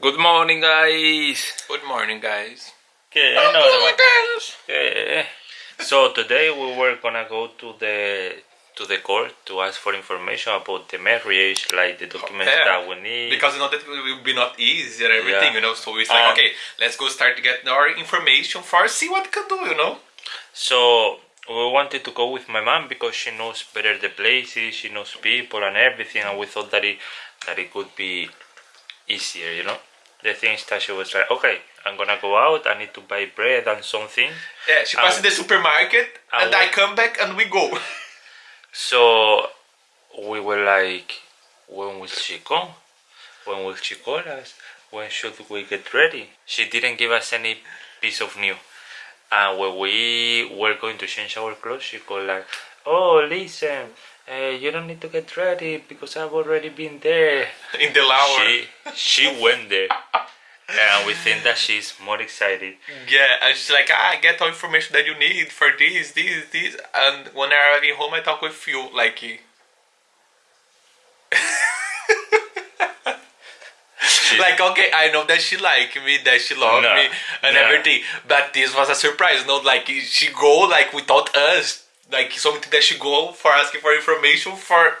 Good morning, guys. Good morning, guys. Okay, no, no. Okay. So today we were gonna go to the to the court to ask for information about the marriage, like the documents Yeah, that we need. Because you know that it will be not easy and everything, Yeah. you know. So it's like, Um, okay, let's go start to get our information first, see what we can do, you know. So we wanted to go with my mom because she knows better the places, she knows people and everything, and we thought that it that it could be easier, you know. The thing is that she was like, okay, I'm gonna go out. I need to buy bread and something. Yeah, she passes the supermarket I and I come back and we go. So we were like, when will she come? When will she call us? When should we get ready? She didn't give us any piece of news. And when we were going to change our clothes, she called like, oh, listen, uh, you don't need to get ready because I've already been there. In the lower. She, she went there. And we think that she's more excited. Yeah, and she's like, ah, I get all information that you need for this, this, this. And when I arrive home, I talk with you, like, like okay, I know that she like me, that she love No, me, and no. everything. But this was a surprise, not like she go like without us, like something that she go for asking for information for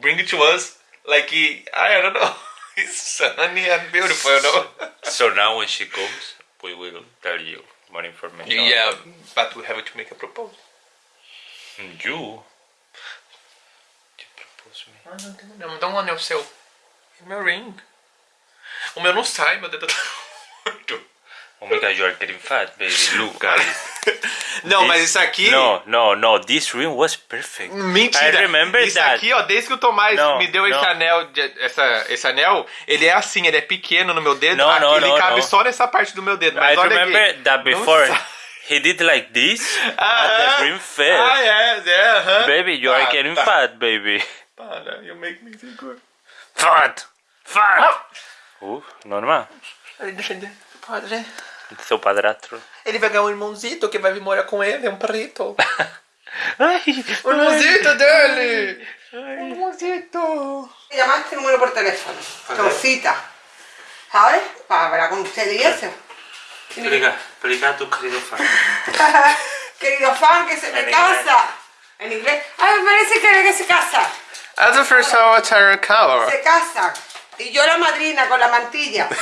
bring it to us. Like I don't know, it's sunny and beautiful, you know. So now when she comes, we will tell you more information. yeah, but we have to make a proposal. You? You propose me. Ah, não, não, dá um anel seu. É meu ring. O meu não sai, meu dedo tá morto. Oh my god, you are getting fat, baby. Look, guys. Não, This- mas isso aqui. No, no, no. This ring was perfect. Mentira! I remember Isso that. aqui, ó, desde que o Tomás Não, me deu esse não. anel, de- essa, esse anel, ele é assim, ele é pequeno no meu dedo. Não, não, ele não, cabe não. só nessa parte do meu dedo. Mas I olha remember aqui. that Não before sai. he did like this, and Aham. the ring fell. Ah, é, é, aham. Baby, you are Tá, getting tá. fat, baby. Para, you make me good. Fat! Fat! Uh, normal. Padre. Seu padrastro. Ele vai ganhar um irmãozito que vai vir morar com ele, é um perrito. Ai, O irmãozito dele! Um irmãozito! Llamar este número por teléfono, con cita, ¿sabes? Para hablar con usted y eso. Explica, explica a tu querido fan. Querido fan, que se me En casa. En inglés. Ay, me parece que, que se casa. As the first avatar color. Se casa. Y yo la madrina con la mantilla.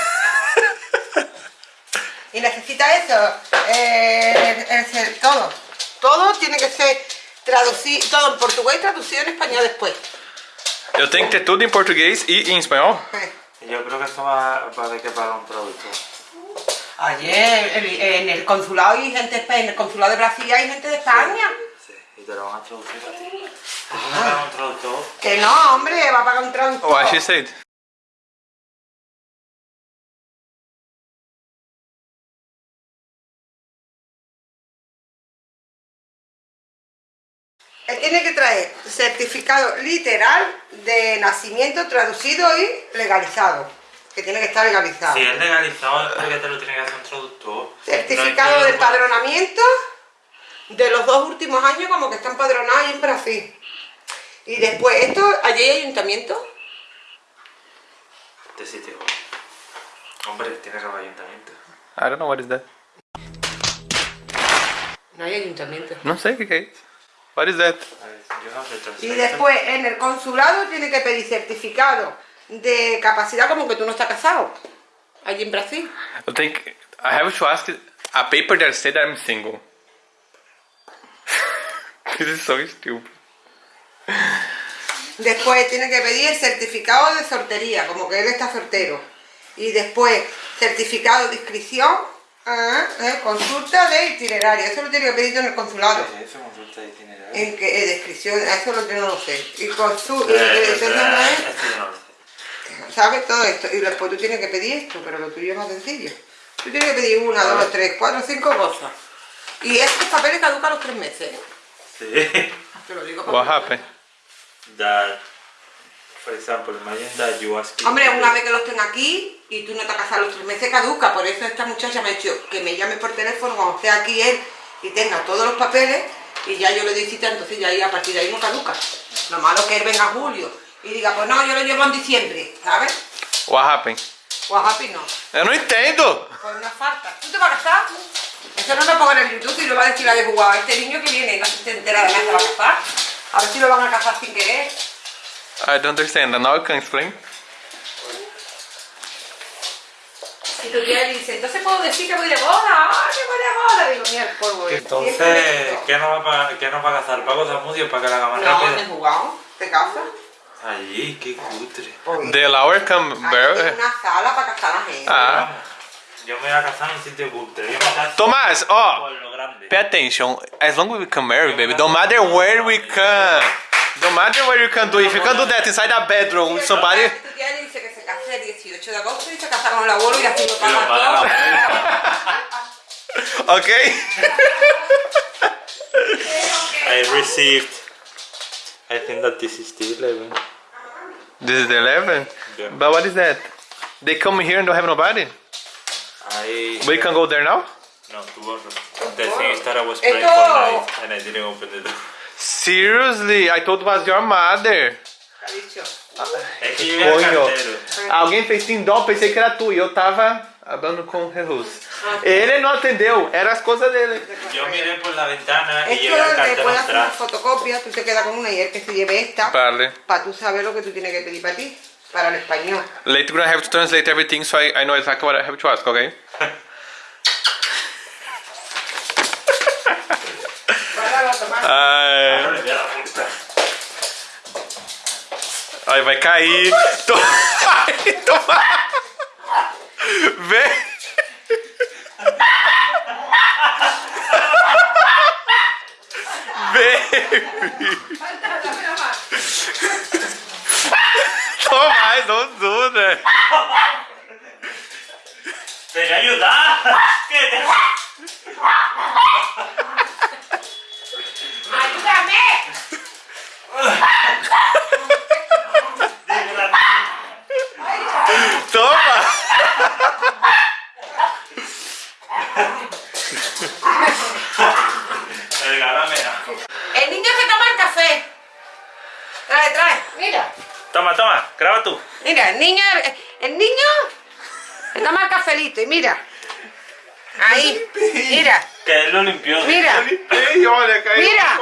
y necesita eso. Eh, es el- todo. Todo tiene que ser traducido, todo en portugués traducido en español después. Eu tenho que ter tudo em português e em espanhol? Eh. Yo creo que esto va, va a haber que pagar un traductor. Ayer el- en el consulado hay gente en el consulado de Brasil hay gente de España. Sí, y te lo van a traducir a ti. ¿Te van a pagar un traductor? Que no, hombre, va a pagar un traductor. What she said. Él tiene que traer certificado literal de nacimiento traducido y legalizado. Que tiene que estar legalizado. Si es legalizado es porque te lo tiene que hacer un traductor. Certificado No de es empadronamiento de los dos últimos años como que está empadronado ahí en Brasil. Y después, esto, allí hay ayuntamiento. De sitio. Hombre, tiene que haber ayuntamiento. I don't know what is that. No hay ayuntamiento. Não sei o que que é isso. What is that? Y después en el consulado tiene que pedir certificado de capacidad como que tú no estás casado. Allí en Brasil. Tenho que... I have to ask a paper that said I'm single. This is so stupid. Después tiene que pedir el certificado de soltería, como que él está soltero. Y después certificado de inscripción, ah, eh, consulta de itinerario. Eso lo tiene que pedir en el consulado. Eso consulta de itinerario. En que eh, descripción, eso lo yo no lo sé. Y consu- y- Eh, eh, eso no es- Esto yo no lo sé. ¿Sabes todo esto? Y después tú tienes que pedir esto, pero lo tuyo es más sencillo. Tú tienes que pedir una, dos, tres, cuatro, cinco cosas. Y estos papeles caducan a los tres meses. ¿eh? Sí. Te lo digo What para happened? That, for example, imagine that you ask Hombre, una vez que los tenga aquí y tú no te has casado los tres meses, caduca. Por eso esta muchacha me ha dicho que me llame por teléfono cuando esté aquí él y tenga todos los papeles y ya yo le doy cita, entonces ya ahí a partir de ahí no caduca. Lo malo que él venga a julio y diga, pues no, yo lo llevo en diciembre, ¿sabes? What happened? Guajapi no. Eu não entendo. Pues una falta. ¿Tú te vas a casar? Eso no me pongan en el YouTube y lo va a decir la de jugado. Este niño que viene no se entera de nada se va a casar. A ver si lo van a casar sin querer. I don't understand. Now you can explain. Y tu tía dice, entonces puedo decir que voy de boda. ¡Ah, que voy de boda! Digo, mira el polvo. este. Y este Entonces. ¿qué nos va, pa- qué nos va a casar? ¿Pagos de Amudio para que la haga más No, de rápida? jugado. ¿Te casas? Allí, qué cutre. Come Aquí barrel. hay una sala para casar a la gente. Ah. Yo me voy a casar en un sitio cutre. Yo me caso Tomás, por lo grande. Pay attention. As long as we can marry, baby, don't matter where we can. Don't matter where you can do. If you can do that inside a bedroom with somebody. 18 de agosto y se casa con el abuelo y así lo lo pagan paga todo. la Okay? I received. I think that this is the 11. This is the 11? Yeah. But what is that? They come here and don't have nobody? I. We can go there now? No, tomorrow. The thing is that I was playing Esto- Fortnite and I didn't open the door. Seriously? I thought it was your mother. É que eu era Coño. carteiro. Alguém fez tindom, pensei que era tu. E eu tava hablando com Jesus. Ele não atendeu, eram as coisas dele. Yo miré por la ventana y llevé el le cartero puedes hacer una atrás. fotocopia, tú te quedas con una y el que se lleve esta, Vale. para tú saber lo que tú tienes que pedir para ti, para el español. Later we're gonna have to translate everything so I, I know exactly what I have to ask, okay? Guárdalo, Aí vai cair. Tô... Ai, toma... Vem. Vem. Tô mais, não dura. Você já ajudar? Toma. Regálame algo. El niño se toma el café. Trae, trae, mira. Toma, toma, graba tú. Mira, el niño, el, el niño se toma el cafelito y mira. Ahí, mira, Que él lo limpió. mira. Mira.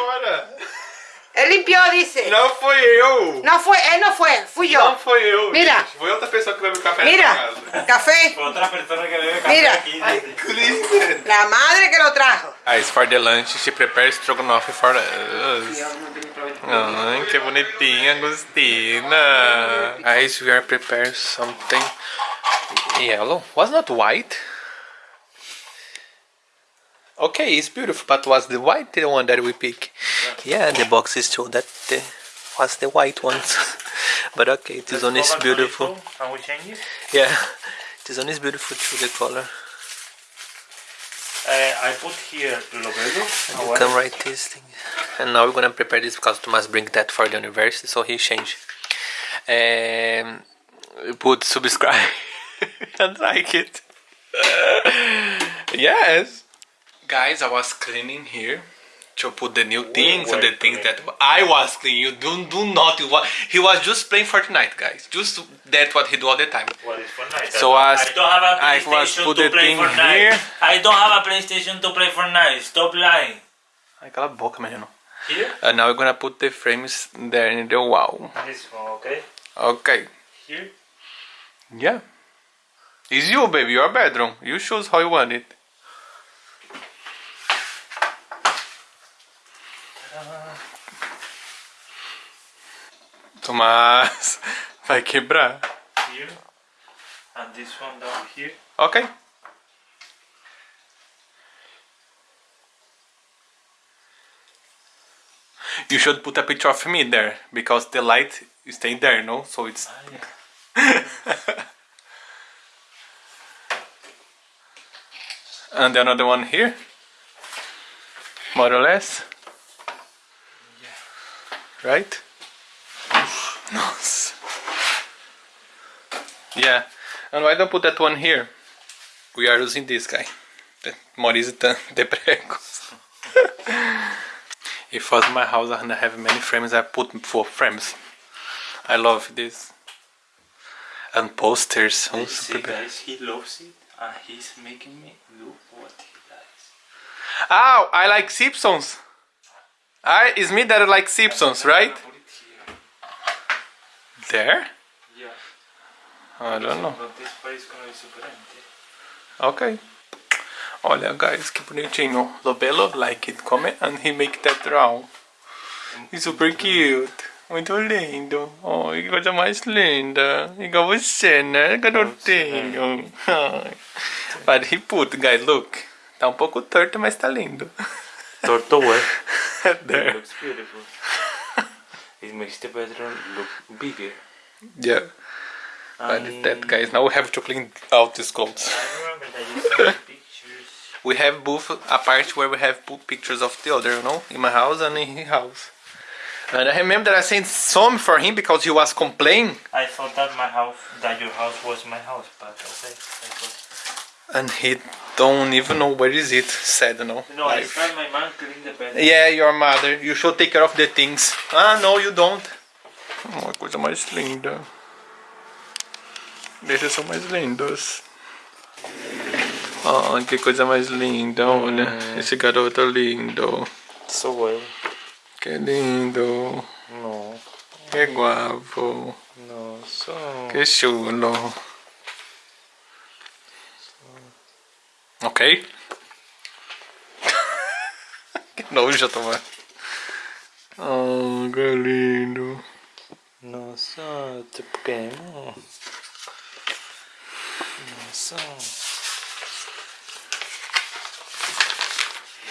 Él limpió, dice. Não foi eu. No fue, él no fue, fui yo. Não foi eu. Mira. gente. Foi outra pessoa que bebeu café Mira, casa. café. Fue otra persona que bebe café Mira. aquí. Kristen. La madre que lo trajo. Guys, for the lunch, she prepares strogonoff for us. Ai, que bonitinha, Agostina. Guys, we are preparing something yellow. Was not white? Okay, it's beautiful, but was the white the one that we pick? Yeah, the boxes show that the, was the white ones. but okay, it is one is beautiful. chorizo, And we change it. Yeah, it is one is beautiful too, the color. Uh, I put here lobelo. You can write this thing. And now we're gonna prepare this because Thomas bring that for the university, so he change. Um, put subscribe and like it. yes. Guys, I was cleaning here to put the new things and the things that I was cleaning. You do do not. He was just playing Fortnite, guys. Just that's what he do all the time. What is Fortnite? So I, as I don't have a I PlayStation was put to the play thing Fortnite. here. I don't have a PlayStation to play Fortnite. Stop lying. Ai, cala a boca, menino. Here. And now we're gonna put the frames there in the wall. This one, okay. Okay. Here. Yeah. It's you, baby. Your bedroom. You choose how you want it. Tomás, vai quebrar. Here. And this one down here. Ok. You should put a picture of me there because the light is staying there, no? So it's. Ah, and another one here. More or less. Right? Nossa. Yeah. And why don't put that one here? We are using this guy. The Maurice de de pregos. if was my house and I have many frames, I put four frames. I love this. And posters. Oh, You super see, guys, he loves it, and he's making me look what he likes. Oh, I like Simpsons. I, it's me that like Simpsons, right? It. There? Yeah. I don't know. Ok. Olha, guys, que bonitinho. Lobelo like it. Come and he make that. He's super cute. Muito lindo. Oh, que coisa mais linda. Igual você, né, garotinho? But he put, guys, look. Tá um pouco torto, mas tá lindo. Torto? It There. looks beautiful. It makes the bedroom look bigger. Yeah. But it's that, guys. Now we have to clean out these clothes. I remember that you sent me pictures. We have both a part where we have put pictures of the other, you know, in my house and in his house. And I remember that I sent some for him because he was complaining, I thought that my house, that your house was my house, but okay. And he don't even know where is it. Sad, know. No, I Life. tried my man clean the bed. Yeah, your mother. You should take care of the things. Ah, no, you don't. Uma coisa mais linda. Deixa são mais lindos. Oh, que coisa mais linda, olha. Esse garoto lindo. So well. Que lindo. No, Que guapo. no, so. Que chulo. Ok? que nojo, Tomás. Oh, que lindo. No, so. Te pequeno. No, so.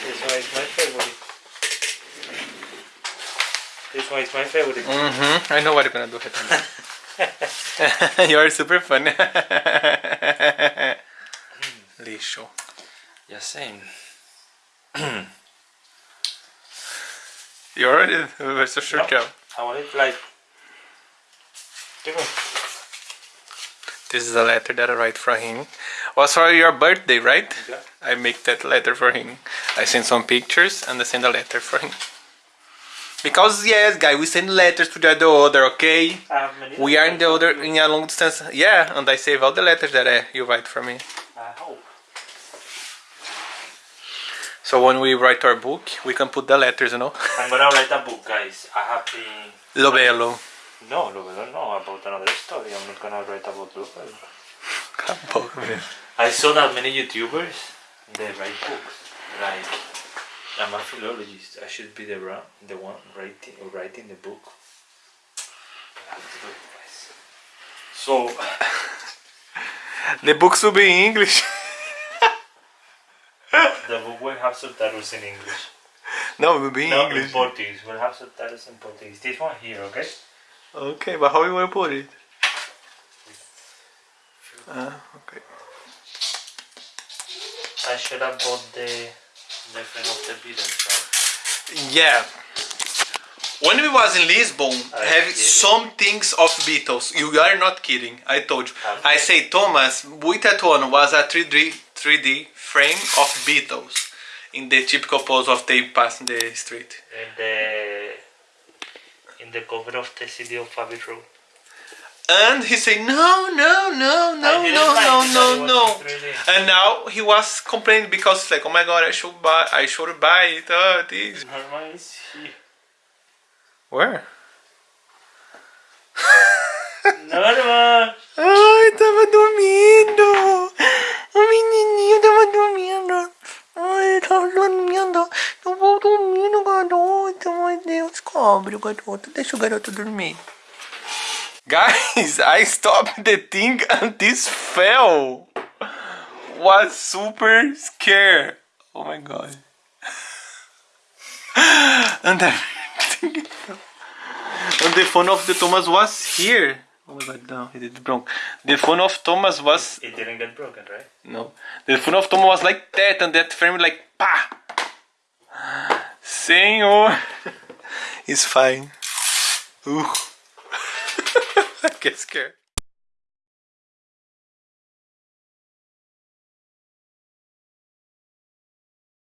This one is my favorite. This one is my favorite. Mm-hmm. I know what you're gonna do. You're super funny. Lixo. Yeah, same. You already a short No. job. I want it like. Give me. This is a letter that I write for him. Was for your birthday, right? Yeah. I make that letter for him. I send some pictures and I send a letter for him. Because yes, guy, we send letters to the other, okay? I many. We are in the other in a long distance. Yeah, and I save all the letters that uh, you write for me. I hope. So when we write our book, we can put the letters, you know. I'm gonna write a book, guys. I have been. Lo bello. No, no, don't know about another story. I'm not gonna write about Lupel. I saw that many YouTubers they write books. Like I'm a philologist. I should be the the one writing writing the book. I have to do it, guys. So The books will be in English. have subtitles in English. no, it will be in No, in English. Portuguese. We'll have subtitles in Portuguese. This one here, okay? Okay, but how you want to put it? Ah, okay. I should have bought the the friend of the Beatles, right? Yeah. When we was in Lisbon, I have some things of Beatles. You are not kidding. I told you. I'm I say Thomas, with that one was a 3D 3D frame of Beatles in the typical pose of they pass in the street. In the in the cover of the CD of Road. And he said, no, no, no, no, no, like no, no, no. was in 3D. And now he was complaining because like, oh my god, I should buy, I should buy it. Oh, this. Norman is here. Where? Cobre o garoto. Deixa o garoto dormir. Guys, I stopped the thing and this fell. Was super scared. Oh my god. and everything. And the phone of the Thomas was here. Oh my god, no, it is broke. The phone of Thomas was It didn't get broken, right? no. The phone of Thomas was like that, and that frame like pa. Senhor, it's fine. Ooh, I get scared.